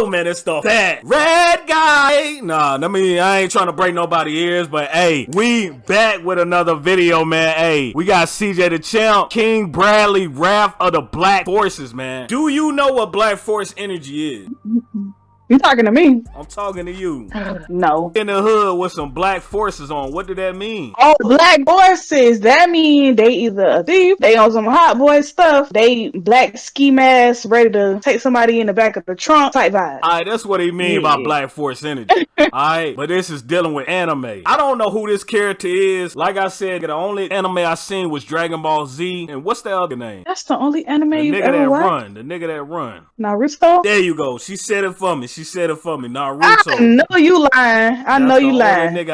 go, man. It's the bad red guy. Nah, I mean, I ain't trying to break nobody ears, but hey, we back with another video, man. Hey, we got CJ the Champ, King Bradley, Wrath of the Black Forces, man. Do you know what Black Force energy is? You talking to me? I'm talking to you. No. In the hood with some black forces on. What did that mean? Oh, black forces. That mean they either a thief, they on some hot boy stuff, they black ski mask, ready to take somebody in the back of the trunk type vibe. Alright, that's what he mean by black force energy. Alright, but this is dealing with anime. I don't know who this character is. Like I said, the only anime I seen was Dragon Ball Z. And what's the other name? That's the only anime The nigga that watched. run. The nigga that run. Naruto. There you go. She said it for me. She said it for me. I Naruto. know you lying. I That's know you lying. nigga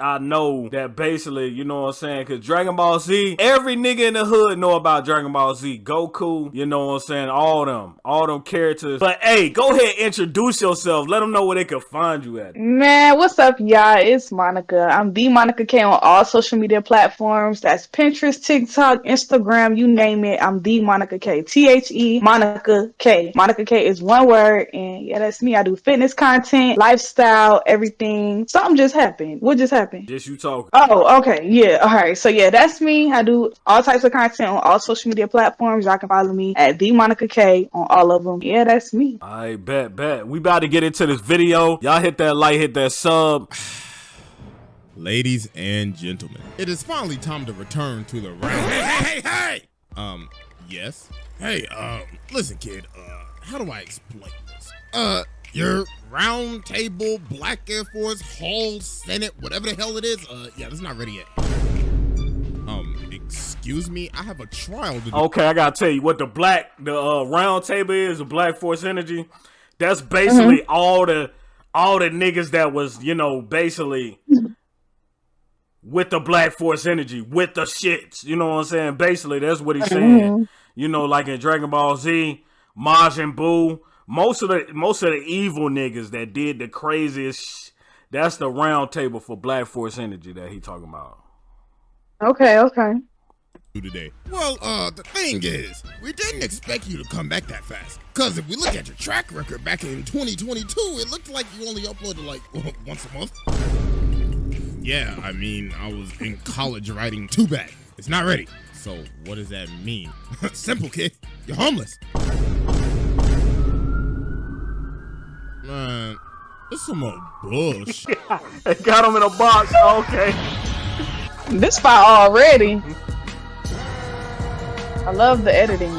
I know that basically, you know what I'm saying? Cause Dragon Ball Z, every nigga in the hood know about Dragon Ball Z. Goku, you know what I'm saying? All them, all them characters. But hey, go ahead, introduce yourself. Let them know where they can find you at. Man, what's up, y'all? It's Monica. I'm the Monica K on all social media platforms. That's Pinterest, TikTok, Instagram, you name it. I'm the Monica K. T H E Monica K. Monica K is one word, and yeah, that's me. I do fitness content, lifestyle, everything. Something just happened. What just happened? Just you talking. Oh, okay. Yeah. All right. So yeah, that's me. I do all types of content on all social media platforms. Y'all can follow me at the Monica K on all of them. Yeah, that's me. I bet, bet. We about to get into this video. Y'all hit that like, hit that sub. Ladies and gentlemen, it is finally time to return to the round. Hey, hey, hey, hey! Um, yes. Hey, um, listen, kid. Uh, how do I explain this? Uh, your round table, Black Air Force, Hall, Senate, whatever the hell it is. Uh, yeah, that's not ready yet. Um, excuse me. I have a trial to do. Okay, I gotta tell you what the black, the uh, round table is, the Black Force Energy. That's basically all the, all the niggas that was, you know, basically with the Black Force Energy, with the shits. You know what I'm saying? Basically, that's what he's saying. You know, like in Dragon Ball Z, Majin Buu, most of the most of the evil niggas that did the craziest that's the round table for Black Force Energy that he talking about. Okay. Okay. today? Well, uh, the thing is, we didn't expect you to come back that fast. Cause if we look at your track record back in 2022, it looked like you only uploaded like once a month. Yeah, I mean, I was in college writing too bad. It's not ready. So what does that mean? Simple, kid. You're homeless. Man, this some more bush. They got him in a box. Okay. This fire already. I love the editing.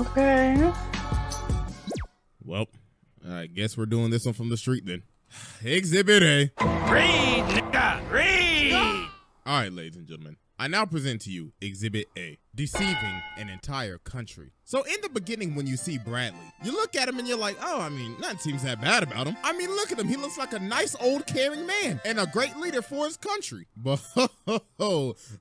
Okay. well, I guess we're doing this one from the street then. Exhibit A. Read, nigga, read. All right, ladies and gentlemen, I now present to you Exhibit A, deceiving an entire country. So in the beginning, when you see Bradley, you look at him and you're like, oh, I mean, nothing seems that bad about him. I mean, look at him. He looks like a nice old caring man and a great leader for his country. But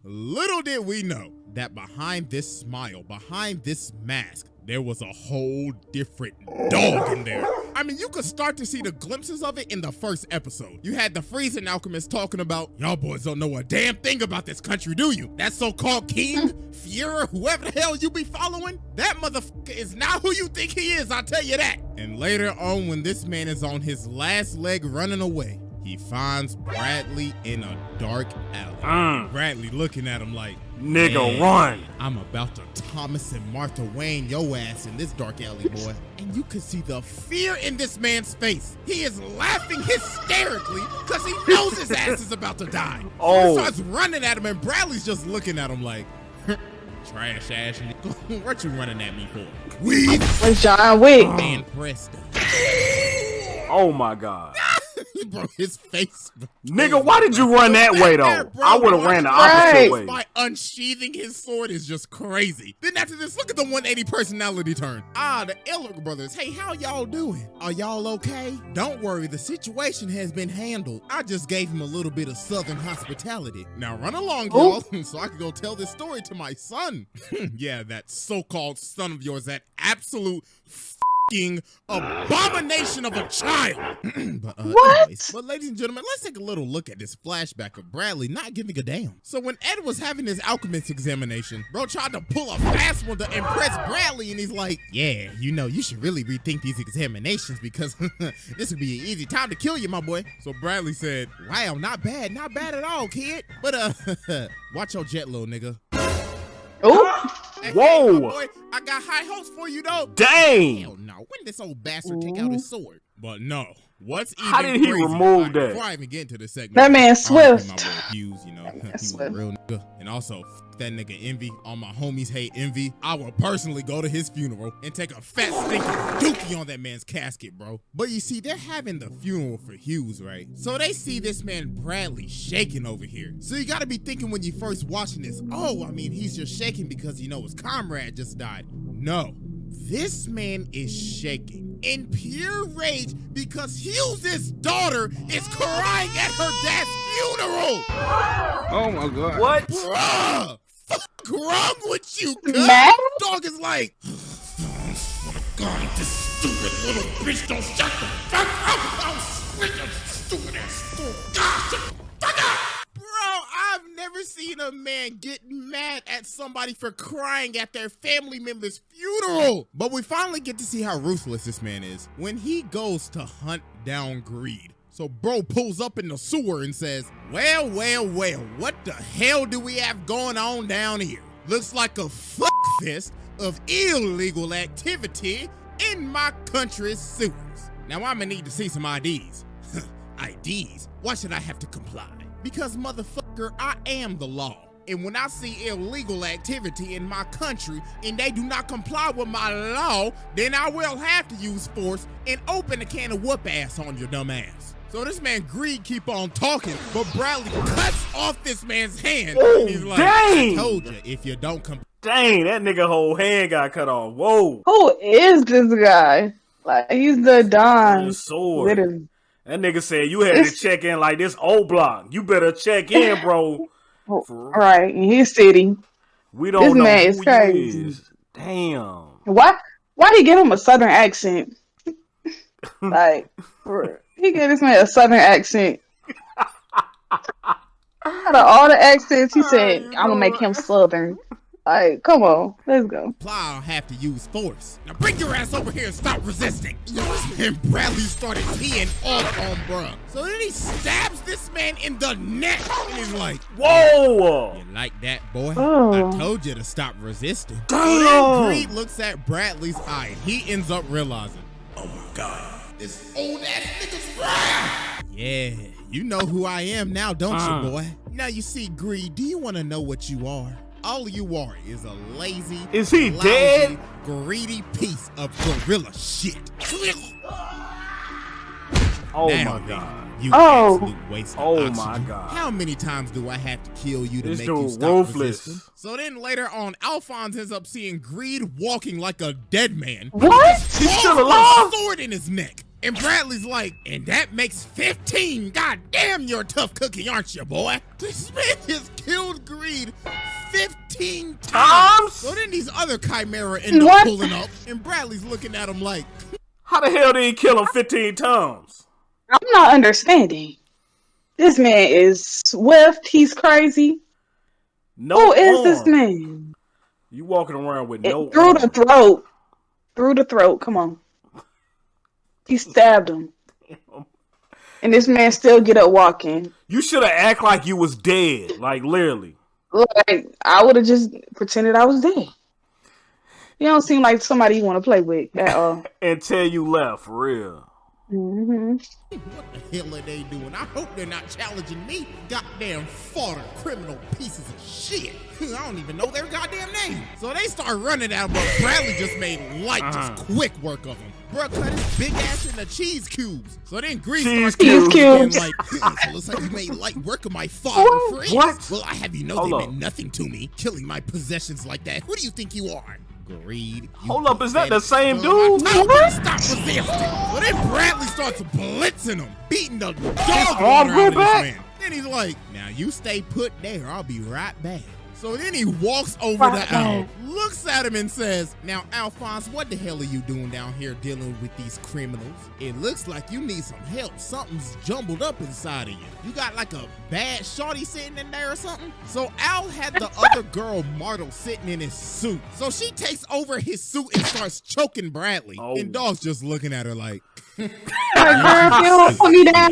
little did we know that behind this smile, behind this mask, there was a whole different dog in there. I mean, you could start to see the glimpses of it in the first episode. You had the freezing alchemist talking about, y'all boys don't know a damn thing about this country, do you? That so-called king, Fuhrer, whoever the hell you be following, that motherfucker is not who you think he is, I'll tell you that. And later on, when this man is on his last leg running away, he finds Bradley in a dark alley. Mm. Bradley looking at him like, Nigga, run. I'm about to Thomas and Martha Wayne your ass in this dark alley, boy. and you can see the fear in this man's face. He is laughing hysterically because he knows his ass is about to die. Oh. he starts running at him, and Bradley's just looking at him like, trash ass nigga. What you running at me for? Weed With John Wick. and Preston. Oh my god. Bro, his face. Nigga, why did you run that way though? I would have ran the opposite way. by unsheathing his sword is just crazy. Then after this, look at the 180 personality turn. Ah, the Elric brothers. Hey, how y'all doing? Are y'all okay? Don't worry, the situation has been handled. I just gave him a little bit of southern hospitality. Now run along, y'all, so I can go tell this story to my son. yeah, that so-called son of yours, that absolute abomination of a child. but, uh, What? anyways, but ladies and gentlemen, let's take a little look at this flashback of Bradley not giving a damn. So when Ed was having his alchemist examination, bro tried to pull a fast one to impress Bradley, and he's like, "Yeah, you know, you should really rethink these examinations because this would be an easy time to kill you, my boy." So Bradley said, "Wow, not bad, not bad at all, kid. But uh, watch your jet, little nigga." Oh, Hey, Whoa. my boy, I got high hopes for you though. Dang! Hell no. When did this old bastard take out his sword? But no. What's even How did he crazier- remove Alright, that? Before I even get into this segment, That man Swift. My boy Hughes, you know, he was a Swift. real nigga. And also, that nigga Envy. All my homies hate Envy. I will personally go to his funeral and take a fat stinking dookie on that man's casket, bro. But you see, they're having the funeral for Hughes, right? So they see this man Bradley shaking over here. So you gotta be thinking when you first watching this, oh, I mean, he's just shaking because you know his comrade just died. No. This man is shaking in pure rage because Hughes' daughter is crying at her dad's funeral. Oh my god. What? Bruh! Fuck wrong with you, cuz? Dog is like, swear to God, if this stupid little bitch don't shut the fuck up, I'll switch your stupid ass school. God, shut the fuck up! Never seen a man get mad at somebody for crying at their family member's funeral. But we finally get to see how ruthless this man is when he goes to hunt down greed. So bro pulls up in the sewer and says, well, well, well, what the hell do we have going on down here? Looks like a fuck of illegal activity in my country's sewers. Now I'm gonna need to see some IDs. IDs? Why should I have to comply? Because motherfucker, I am the law. And when I see illegal activity in my country and they do not comply with my law, then I will have to use force and open a can of whoop ass on your dumb ass. So this man Greed keep on talking, but Bradley cuts off this man's hand. Oh, and he's like, dang. I told you, if you don't comply, Dang, that nigga whole hand got cut off. Whoa. who is this guy? Like he's the Don. The Don. sword. Literally. That nigga said you had to check in like this old block. You better check in, bro. Right in his city. We don't This know man is crazy. is. Damn. Why? Why he give him a southern accent? like for- he gave this man a southern accent. Out of all the accents, he said, "I'm gonna make him southern." Like, come on, let's go. I'll have to use force. Now bring your ass over here and stop resisting. And Bradley started teeing off on bruh. So then he stabs this man in the neck. And he's like, Whoa. You like that, boy? Oh. I told you to stop resisting. Damn. So then Greed looks at Bradley's eye. He ends up realizing, oh my god, this old ass nigga's right. Yeah, you know who I am now, don't Uh. you, boy? Now you see, Greed, do you want to know what you are? All you are is a lazy, Is he lousy, dead? greedy piece of gorilla shit. Oh Now my god. You Oh. absolute waste of Oh oxygen. my God. How many times do I have to kill you to This make you stop ruthless. resisting? So then later on, Alphonse ends up seeing Greed walking like a dead man. What? He's still alive? a sword in his neck. And Bradley's like, and that makes 15. God damn, you're a tough cookie, aren't you, boy? This man has killed Greed 15 times. Times? So then these other Chimera end up What? pulling up, and Bradley's looking at him like, How the hell did he kill him 15 times? I'm not understanding. This man is swift. He's crazy. No Who is this man? You walking around with It- no through the throat. Through the throat. Come on. He stabbed him. And this man still get up walking. You should have act like you was dead. Like literally. Like I would have just pretended I was dead. You don't seem like somebody you want to play with at all. Until you left, for real. hmm What the hell are they doing? I hope they're not challenging me. Goddamn fodder, criminal pieces of shit. I don't even know their goddamn name. So they start running out, but Bradley just made light, Uh-huh. just quick work of him. Bruh cut his big ass into cheese cubes. So then Grease Cheese starts cubes. Cubes. like, so looks like you made light work of my father friends. What? Well, I have you know Hold they up. meant nothing to me, killing my possessions like that. Who do you think you are? Greed. you Hold up, is that the same dude? I told you to Stop resisting. So then Bradley starts blitzing him, beating the dog arm water out grew of this back? man. Then he's like, now you stay put there. I'll be right back. So then he walks over Right. to Al, looks at him and says, Now, Alphonse, what the hell are you doing down here dealing with these criminals? It looks like you need some help. Something's jumbled up inside of you. You got like a bad shorty sitting in there or something? So Al had the other girl, Martel, sitting in his suit. So she takes over his suit and starts choking Bradley. Oh. And Dog's just looking at her like, Hey, girl, you don't put me down.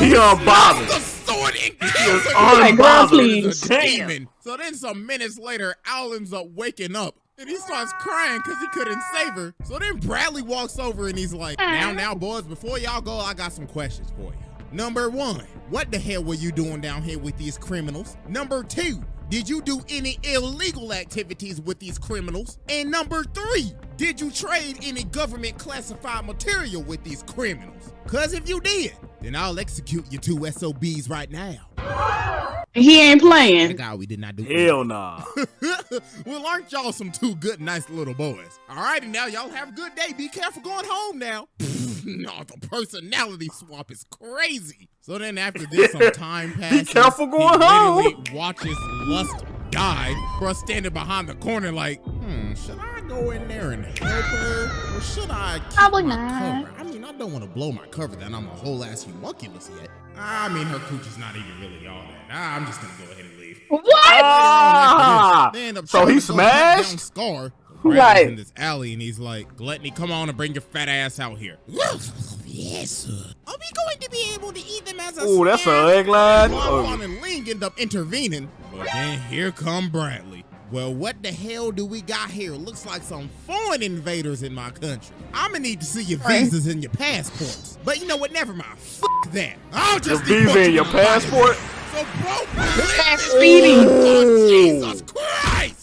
He unbothered. The sword and kills her. Like, please. demon. So then some minutes later, Al ends up waking up. And he starts crying because he couldn't save her. So then Bradley walks over and he's like, Now, now, boys, before y'all go, I got some questions for you. Number one, what the hell were you doing down here with these criminals? Number two, did you do any illegal activities with these criminals? And number three, did you trade any government classified material with these criminals? Cause if you did, then I'll execute your two SOBs right now. He ain't Thank playing. God we did not do Hell nah. well, aren't y'all some two good, nice little boys? All righty, now y'all have a good day. Be careful going home now. no, the personality swap is crazy. So then after this, some time passes. careful going he literally home. Watches Lust die. Bruh standing behind the corner like, hmm, should I go in there and help her? Or should I keep Probably my not. cover? I mean, I don't want to blow my cover that I'm a whole ass homunculus yet. I mean, her coochie's not even really all that. I'm just gonna go ahead and leave. What? Ah, They end up so he to go hunt down smashed? Scar. Right. In this alley, and he's like, "Gluttony, come on and bring your fat ass out here." yes, sir. Are we going to be able to eat them as a Ooh, that's snack? a egg line. Bonbon Oh, and Ling end up intervening, but then here come Bradley. Well, what the hell do we got here? Looks like some foreign invaders in my country. I'm gonna need to see your Right. visas and your passports. But you know what? Never mind. Fuck that. I'll your just visa deport and your to passport. so, bro, Fast listen. speeding. Oh, Jesus Christ!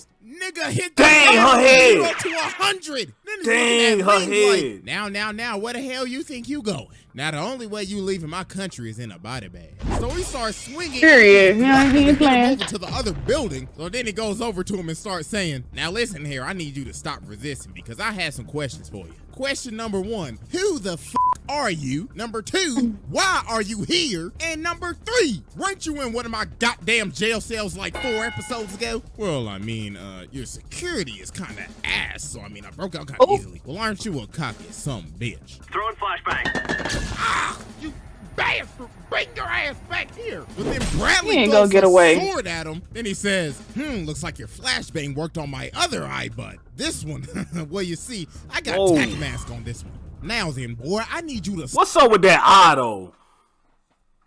Nigga hit the Dang, her head. to a hundred. Dang, her Ling like, head. now, now, now, where the hell you think you going? Now, the only way you leaving my country is in a body bag. So he starts swinging. Period. Yeah, he Trying to ain't get him playing. over to the other building. So then he goes over to him and starts saying, Now listen here, I need you to stop resisting because I had some questions for you. Question number one, who the f are you? Number two, why are you here? And number three, weren't you in one of my goddamn jail cells like four episodes ago? Well, I mean, uh, your security is kind of ass, so I mean, I broke out kind of Oh. easily. Well, aren't you a cocky some bitch? Throwing flashbang. Ah, you bastard! Bring your ass back here! But then Bradley He ain't throws gonna get a away. sword at him. Then he says, "Hmm, looks like your flashbang worked on my other eye butt. This one, well, you see, I got Whoa. tack mask on this one. Now then, boy, I need you to What's up with that auto?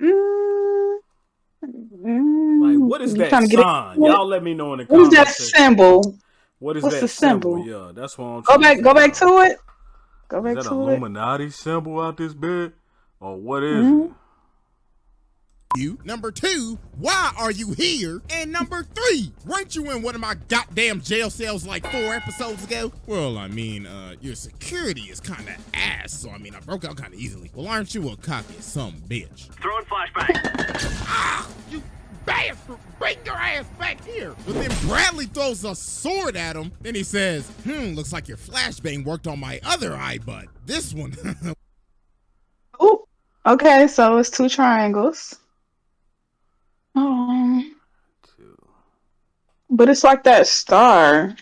Mm, mm, Like, what is you that trying it- sign? Y'all let me know in the comments. What is that symbol? What is what's that the symbol? Yeah, that's what I'm Go back. to Go back to it. Go back Is that to an it. Illuminati symbol out this bed? Or what is Mhm. it? You. Number two, why are you here? And number three, weren't you in one of my goddamn jail cells like four episodes ago? Well, I mean, uh, your security is kind of ass, so I mean, I broke out kind of easily. Well, aren't you a cocky some bitch? Throwing flashbang. Ah, you bastard! Bring your ass back here! But then Bradley throws a sword at him. Then he says, "Hmm, looks like your flashbang worked on my other eye butt. This one." Oh, okay. So it's two triangles. Um, but it's like that star.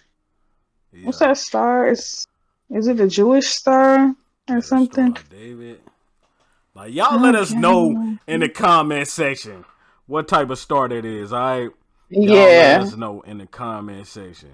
What's that star? Is is it a Jewish star or something? Star David. Like y'all let us know in the comment section what type of star that is. All right. Y'all Let us know in the comment section.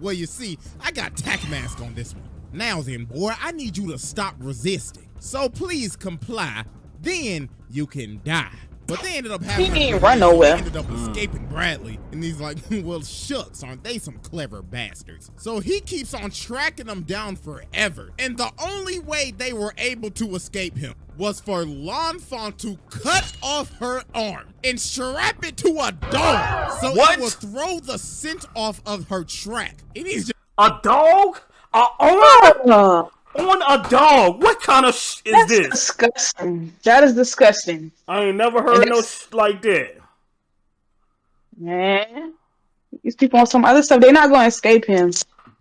Well, you see, I got tack mask on this one. Now then, boy, I need you to stop resisting. So please comply. Then you can die. But they ended up having. He a- ain't run nowhere. Ended up escaping Bradley, and he's like, "Well, shucks, aren't they some clever bastards?" So he keeps on tracking them down forever, and the only way they were able to escape him was for Lan Fan to cut off her arm and strap it to a dog, so What? it would throw the scent off of her track. And he's just A dog? A on Uh, on a dog? What kind of sh- is that's this? disgusting. That is disgusting, I ain't never heard no sh- like that. man. These people on some other stuff. They're not going to escape him.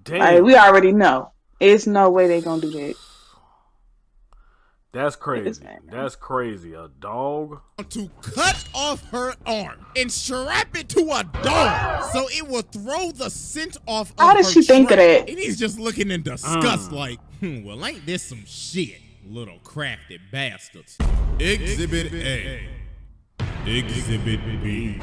Damn. Like we already know. It's no way they're gonna do that. That's crazy. That's crazy. A dog. to cut off her arm and strap it to a dog so it will throw the scent off. How of did her she think of trail. that? And he's just looking in disgust, Mm. like, well, ain't this some shit, little crafty bastards. Exhibit A. Exhibit B.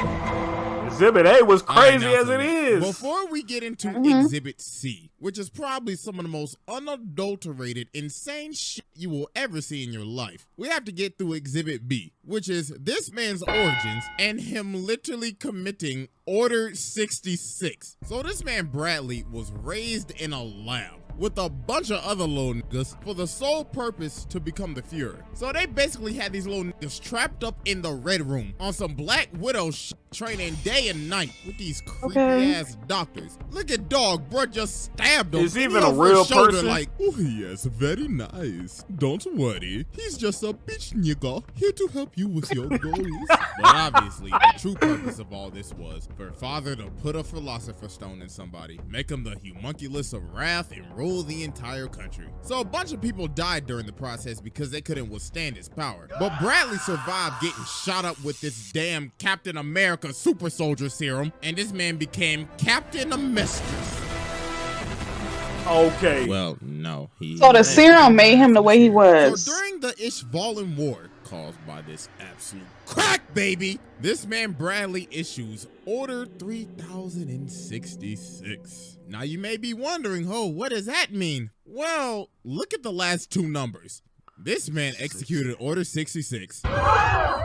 Exhibit A was crazy as it is. Before we get into Mm-hmm. Exhibit C, which is probably some of the most unadulterated, insane shit you will ever see in your life, we have to get through Exhibit B, which is this man's origins and him literally committing Order 66. So this man Bradley was raised in a lab with a bunch of other little niggas for the sole purpose to become the Fuhrer. So they basically had these little niggas trapped up in the Red Room on some Black Widow shit, training day and night with these creepy Okay. ass doctors. Look at dog, bro, just stabbed him. Is he even a real shoulder person? Like, oh yes, very nice. Don't worry, he's just a bitch nigga here to help you with your goals. But obviously, the true purpose of all this was for father to put a philosopher stone in somebody, make him the homunculus of wrath, and rule the entire country. So a bunch of people died during the process because they couldn't withstand his power. But Bradley survived getting shot up with this damn Captain America super soldier serum, and this man became Captain Amestris. okay. Well, no, he. So the serum made him the way he was. So was. during the Ishvalan War, caused by this absolute crack baby, this man Bradley issues Order 3066. Now you may be wondering, oh, what does that mean? Well, look at the last two numbers. This man executed Order 66.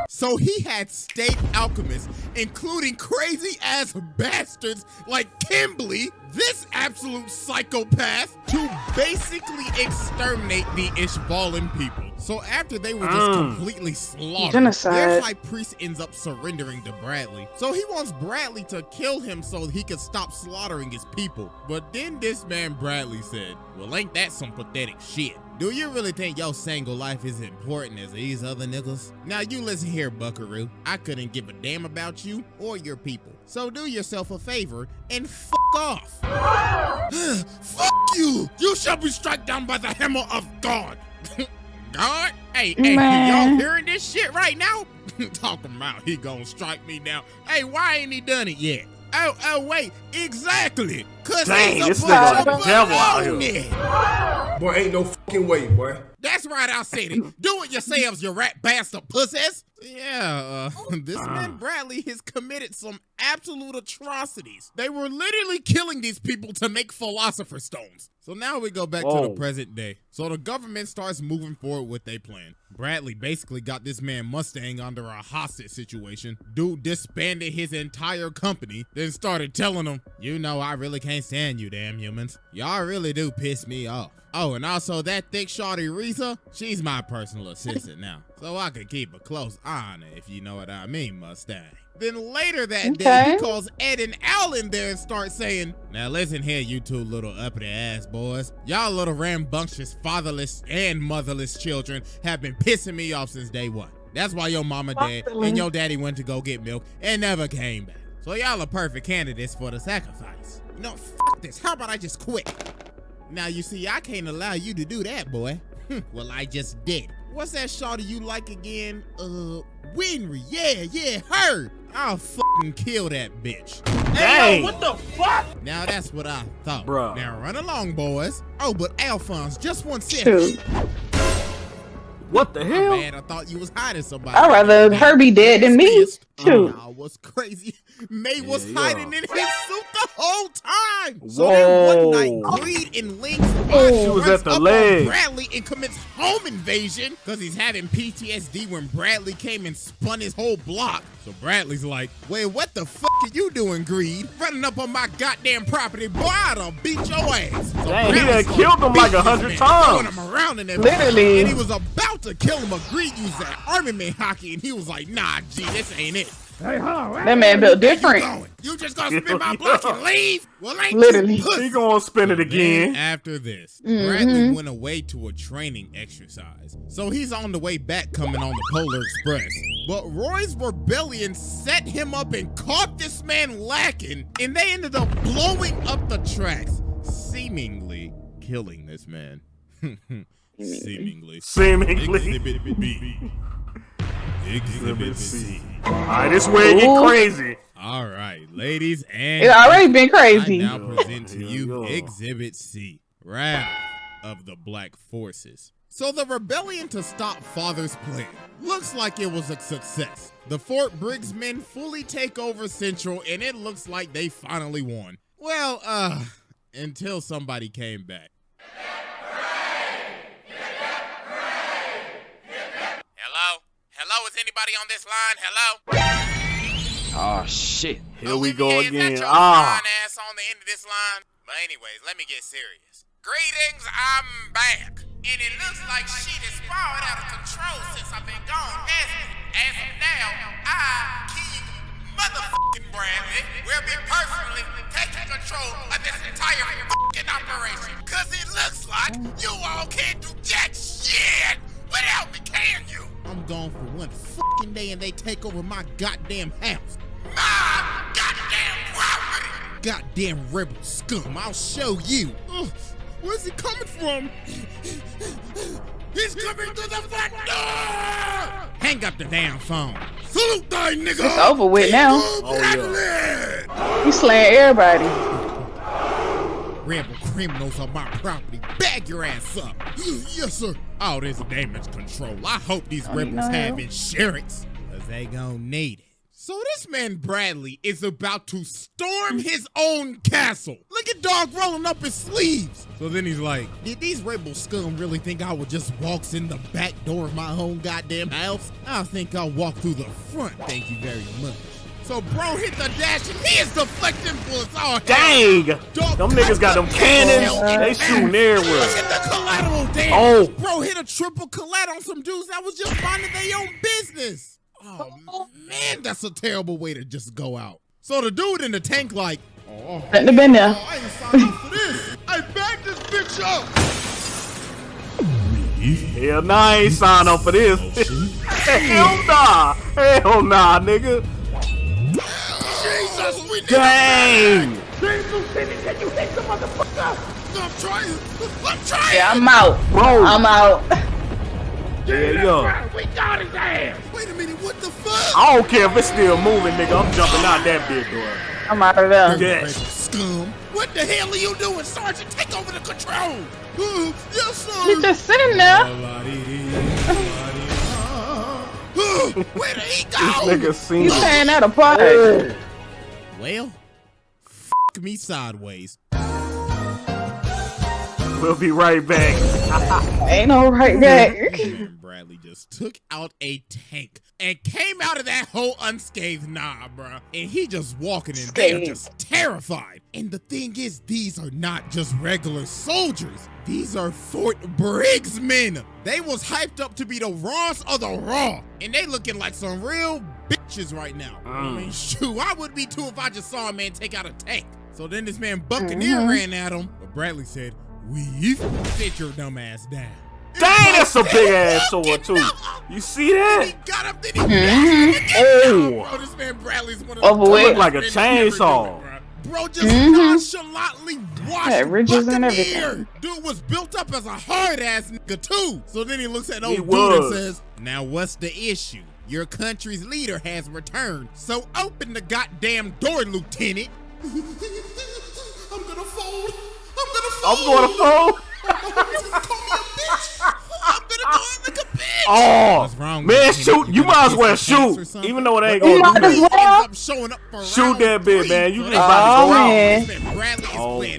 So he had state alchemists, including crazy ass bastards like Kimberly, this absolute psychopath, to basically exterminate the Ishvalan people. So after they were just Mm. completely slaughtered, Genocide. their high priest ends up surrendering to Bradley. So he wants Bradley to kill him so he can stop slaughtering his people. But then this man Bradley said, Well, ain't that some pathetic shit? Do you really think your single life is important as these other niggas? Now you listen here, Buckaroo. I couldn't give a damn about you or your people. So do yourself a favor and fuck off. fuck you! You shall be struck down by the hammer of God. God? Hey, hey, y'all hearing this shit right now? Talking about he gonna strike me down. Hey, why ain't he done it yet? Oh, oh, wait, exactly. Cause Dang, this nigga of a devil out baloney. here. Boy, ain't no fucking way, boy. That's right, I said it. Do it yourselves, you rat bastard pussies. Yeah, uh, this man Bradley has committed some absolute atrocities. They were literally killing these people to make philosopher stones. So now we go back to the present day. So the government starts moving forward with their plan. Bradley basically got this man Mustang under a hostage situation. Dude disbanded his entire company, then started telling him, You know, I really can't stand you, damn humans. Y'all really do piss me off. Oh, and also that thick shorty Riza, she's my personal assistant now. So I can keep a close eye on her, if you know what I mean, Mustang. Then later that day, he calls Ed and Al in there and starts saying, Now listen here, you two little uppity ass boys. Y'all little rambunctious, fatherless, and motherless children have been pissing me off since day one. That's why your mama dead and your daddy went to go get milk and never came back. So y'all are perfect candidates for the sacrifice. No, fuck this. How about I just quit? Now you see, I can't allow you to do that, boy. well, I just did. What's that shawty you like again? Uh, Winry. Yeah, yeah, her. I'll fucking kill that bitch. Dang. Now that's what I thought. Bruh. Now run along, boys. Oh, but Alphonse, just one second. Shoot. What the My hell? bad, I thought you was hiding somebody. I'd rather her be dead than me. Pissed. Shoot. Nah, what's crazy? May was Yeah, hiding yeah. in his suit the whole time. So then one night, Whoa. Greed and Ling oh. She was runs at the up on leg. Bradley and commits home invasion because he's having PTSD when Bradley came and spun his whole block. So Bradley's like, wait, what the fuck are you doing, Greed? Running up on my goddamn property, boy, I'd have beat your ass. So Dang, he Bradley done started killed him like a hundred this man, Throwing times. him around and Literally. And he was about to kill him, but Greed used that armament hockey, and he was like, nah, G, this ain't it. That man built Where you different. You just gonna spin my block and leave? Well, ain't Literally. He gonna spin it Then again. after this, Mm-hmm. Bradley went away to a training exercise. So he's on the way back coming on the Polar Express. But Roy's rebellion set him up and caught this man lacking, and they ended up blowing up the tracks, seemingly killing this man. Seemingly. Seemingly. Exhibit B. Exhibit C. Alright, this way get crazy. All right, ladies and It already been I crazy. now present to you. Exhibit C, Wrath of the Black Forces. So the rebellion to stop Father's plan looks like it was a success. The Fort Briggs men fully take over Central and it looks like they finally won. Well, uh, until somebody came back. Hello? Hello, is anybody on this line? Hello? Oh shit. Here we go Olivia, is that again. your Ah. fine ass on the end of this line? But anyways, let me get serious. Greetings, I'm back. And it looks like shit is spiraled out of control since I've been gone. As, as of now, I, King Motherfucking Bradley, will be personally taking control of this entire fucking operation. Cause it looks like you all can't do jack shit without me, can you? I'm gone for one fucking day and they take over my goddamn house. My goddamn property! Goddamn rebel scum, I'll show you. Ugh, where's he coming from? He's coming through the front door! Hang up the damn phone. Salute thy nigga! It's over with now. Oh, yeah. You slaying everybody. Rebel criminals on my property. Bag your ass up. yes, sir. Oh, this damage control. I hope these Oh, rebels know. have insurance. Cause they gon' need it. So this man Bradley is about to storm his own castle. Look at dog rolling up his sleeves. So then he's like, did these rebel scum really think I would just walk in the back door of my own goddamn house? I think I'll walk through the front. Thank you very much. So bro hit the dash and he is deflecting bullets. Oh, Dang! Dog, Them niggas got them cannons. They shooting Look everywhere. at the collateral damage. Oh. Bro hit a triple collateral on some dudes that was just minding their own business. Oh, man, that's a terrible way to just go out. So the dude in the tank like, oh, Shouldn't have been there. Oh, I ain't signed up for this. I backed this bitch up. Hell nah, I ain't signed up for this. Oh, Hell nah. Hell nah, nigga. Jesus, we need Dang! I'm trying. I'm trying. Yeah, I'm out. Bro. I'm out. Yeah, yeah. Wait a minute, what the fuck? I don't care if it's still moving, nigga. I'm jumping out that bitch door. I'm out of there. Yes. Scum. What the hell are you doing, Sergeant? Take over the control. Uh, yes, sir. He's just sitting there. Where did he This nigga seen He's it. tearing that apart. Well, f me sideways. We'll be right back. Ain't no right back. And Bradley just took out a tank and came out of that hole unscathed. Nah, bruh. And he just walking in there just terrified. And the thing is, these are not just regular soldiers. These are Fort Briggs men. They was hyped up to be the Raws of the Raw. And they looking like some real bitches right now. I mean, shoot, I would be too if I just saw a man take out a tank. So then this man Buccaneer Mhm. ran at him. But Bradley said, we sit your dumb ass down. Dang, that's a big ass sword too. You see that? He that? got up, then he mm Oh. Bro, this man Bradley's one of Over the with. Look like a best men ever chainsaw. Bro, Bro just Mhm. nonchalantly washed Had ridges and Buccaneer. everything. Dude was built up as a hard ass nigga too. So then he looks at old He dude and says, "Now what's the issue? Your country's leader has returned. So open the goddamn door, Lieutenant." I'm gonna fold. I'm gonna fold. I'm going to fold. I'm gonna go in like a bitch. Oh, What's wrong man, you? shoot! You You might as well the cats or shoot, even though it ain't gonna might do as nothing. well. Up showing up for Shoot that bitch, three. man. You So just they- about to go Oh, out. man. This man Bradley is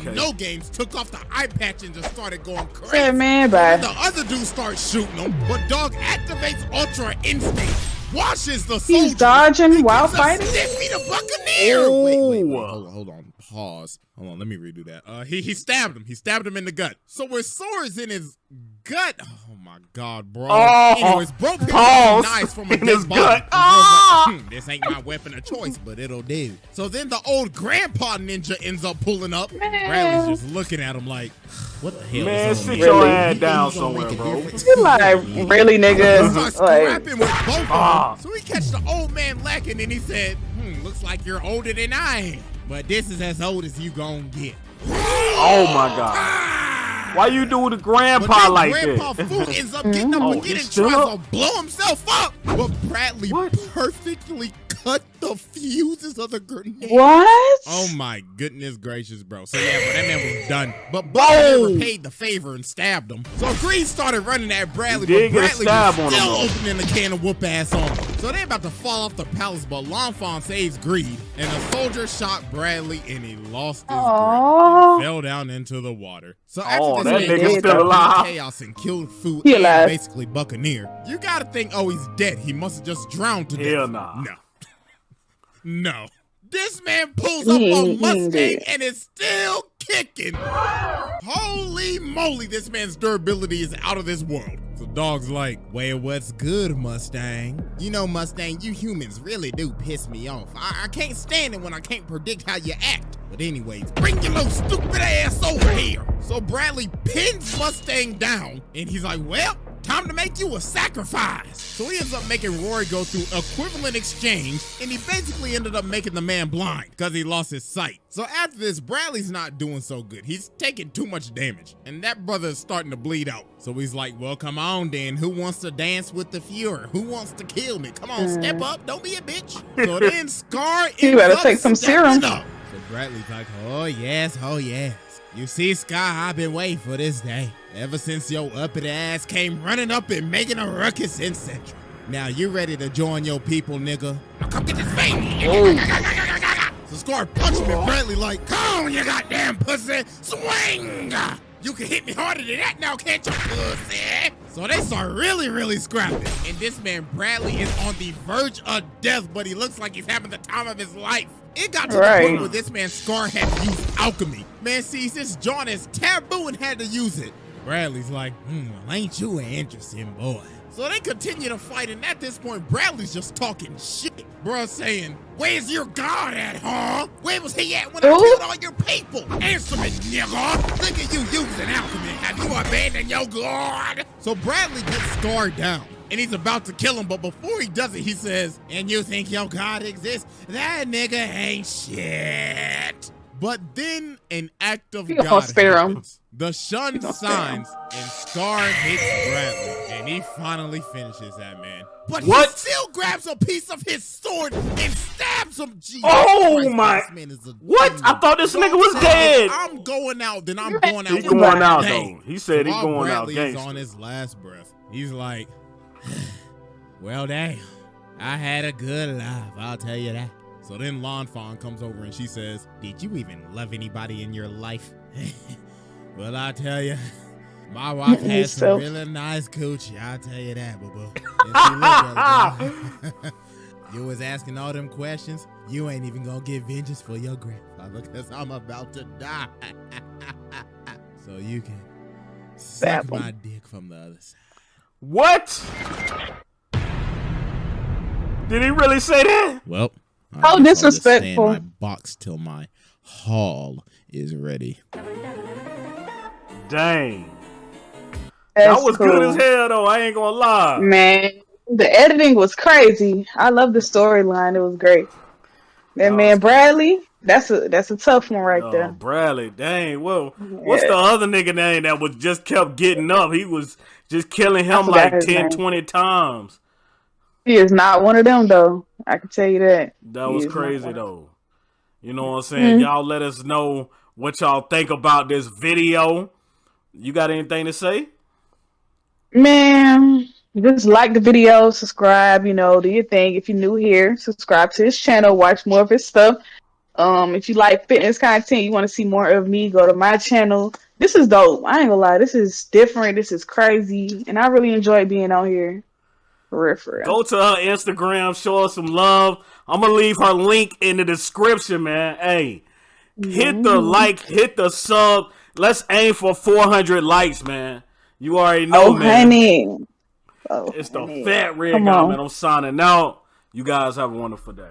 playing no games, took off the eye patch and just started going crazy. Said man, bye. The other dude starts shooting him, but Dog activates Ultra Instinct, washes the soldier. He's dodging while gives a fighting. Stiffy to Buccaneer. Wait, wait, wait, Oh. hold on, hold on, pause. Hold on, let me redo that. Uh, he he stabbed him. He stabbed him in the gut. So with swords in his gut. Oh my god, bro. Oh. Anyways, bro picked up Pause. a knife from a In dead his body. gut. And like, Ah. "Hmm, this ain't my weapon of choice, but it'll do. So then the old grandpa ninja ends up pulling up. Man. Bradley's just looking at him like, what the hell Man, is on sit me? your Really? ass down think you gonna somewhere, bro. difference? You like really, Starts nigga? Like, scrapping with both of them. Ah. So he catch the old man lacking and he said, hmm, looks like you're older than I am. But this is as old as you gon' get. Oh my god. Ah! Why you do the grandpa then like Grandpa that? Grandpa Fu ends up mm-hmm. getting up Oh, again and still tries up? to blow himself up. But Bradley What? perfectly cut the fuses of the grenade. What? Oh my goodness gracious, bro. So yeah, bro, that man was done. But Bubba never paid the favor and stabbed him. So Greed started running at Bradley, He but Bradley was on him, still opening the can of whoop ass on him. So they about to fall off the palace, but Lan Fan saves Greed, and a soldier shot Bradley and he lost his Aw. grip and fell down into the water. So oh, after Oh, this that man nigga's goes still through alive. chaos and killed food He and alive. basically Buccaneer, you gotta think, oh, he's dead. He must have just drowned to Hell death. nah. No. No. This man pulls up He a ain't- he ain't Mustang and is still kicking. Holy moly, this man's durability is out of this world. So dog's like, well, what's good, Mustang? You know, Mustang, you humans really do piss me off. I, I can't stand it when I can't predict how you act. But anyways, bring your little stupid ass over here. So Bradley pins Mustang down, and he's like, well, time to make you a sacrifice. So he ends up making Roy go through equivalent exchange, and he basically ended up making the man blind because he lost his sight. So after this, Bradley's not doing so good. He's taking too much damage, and that brother is starting to bleed out. So he's like, well, come on then. Who wants to dance with the Fuhrer? Who wants to kill me? Come on, step mm. up. Don't be a bitch. So then Scar You better up take some serum. up. So Bradley's like, oh yes, oh yes. You see, Sky, I've been waiting for this day. Ever since your uppity ass came running up and making a ruckus in Central. Now you ready to join your people, nigga? Now come get this baby. Oh. So Scar punched me Bradley like, come on, you goddamn pussy, swing! You can hit me harder than that now, can't you, pussy? So they start really, really scrapping. And this man, Bradley, is on the verge of death, but he looks like he's having the time of his life. It got to the point where this man, Scar, had to use alchemy. Man sees this joint as taboo and had to use it. Bradley's like, hmm, well, ain't you an interesting boy? So they continue to fight, and at this point, Bradley's just talking shit. Bruh saying, Where's your god at, huh? Where was he at when I killed all your people? Answer me, nigga. Look at you using alchemy. Have you abandoned your god? So Bradley gets scarred down. And he's about to kill him, but before he does it, he says, And you think your God exists? That nigga ain't shit. But then an act of gonna God spare happens. The sun gonna spare him. signs and Scar hits Bradley, and he finally finishes that man. But What? he still grabs a piece of his sword and stabs him. Jesus Oh Christ, my- this man is a What? demon. I thought this nigga was dead. I'm going out, then I'm going out. He going out bang. though. He said he's going out Bradley is gangster. on his last breath. He's like, well, damn, I had a good life. I'll tell you that. So then Lan Fan comes over and she says, Did you even love anybody in your life? well, I'll tell you, my wife had some really nice coochie. I'll tell you that, boo boo. And see, look, brother, you was asking all them questions. You ain't even gonna get vengeance for your grandfather because I'm about to die. so you can suck my dick from the other side. What? Did he really say that? Well, I How guess I'll just disrespectful. my box till my haul is ready. Dang. That's that was cool. good as hell though. I ain't gonna lie. Man, the editing was crazy. I love the storyline. It was great. That Oh. man Bradley, that's a that's a tough one right Oh, there. Bradley, dang. Well, what's the other nigga name that was just kept getting up? He was just killing him like his 10, name. 20 times. He is not one of them though. I can tell you that. That He was crazy though. You know what I'm saying? Mhm. Y'all let us know what y'all think about this video. You got anything to say? Man, just like the video, subscribe, you know, do your thing. If you're new here, subscribe to his channel, watch more of his stuff. Um, if you like fitness content, you want to see more of me, go to my channel. This is dope. I ain't gonna lie, this is different, this is crazy, and I really enjoy being on here. For real, for real. Go to her Instagram, show her some love. I'm gonna leave her link in the description, man. Hey, hit the like, hit the sub. Let's aim for 400 likes, man. You already know, Oh, man. honey. Oh, It's the fat red guy, man. I'm signing out. You guys have a wonderful day.